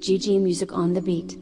GG Music on the beat.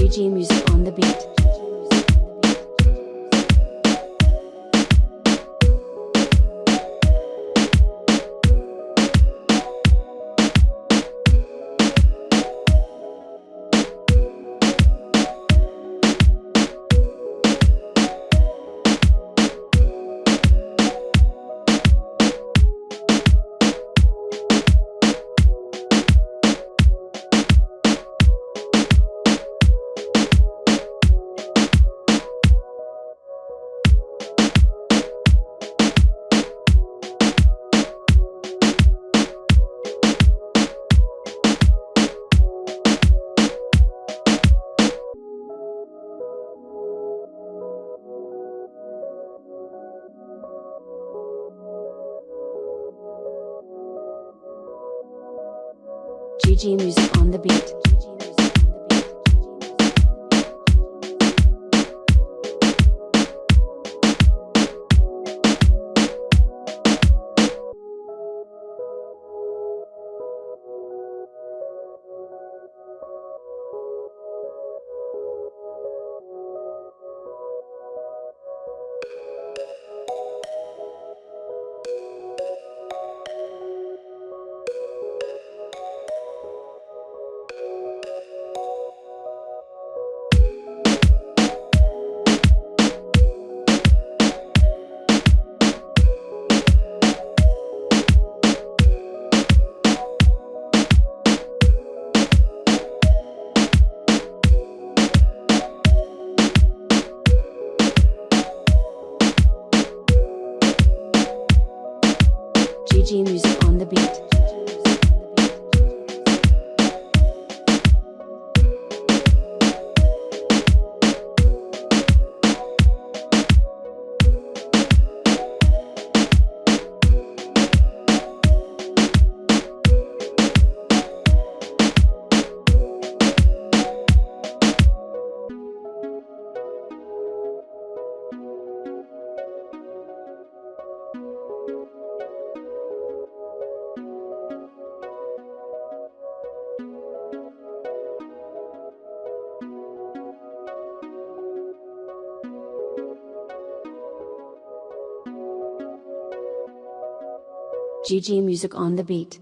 GG Music on the beat. GG Music on the beat. GG Music on the beat. GG Music on the beat.